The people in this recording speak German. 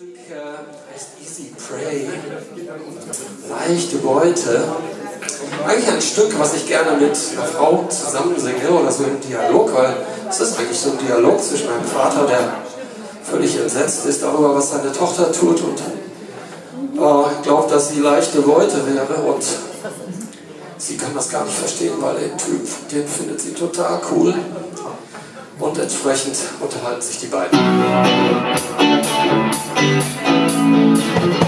Stück heißt Easy Prey. Leichte Beute. Eigentlich ein Stück, was ich gerne mit einer Frau zusammensinge oder so im Dialog, weil es ist eigentlich so ein Dialog zwischen meinem Vater, der völlig entsetzt ist darüber, was seine Tochter tut und äh, glaubt, dass sie leichte Beute wäre und sie kann das gar nicht verstehen, weil der Typ, den findet sie total cool und entsprechend unterhalten sich die beiden. Música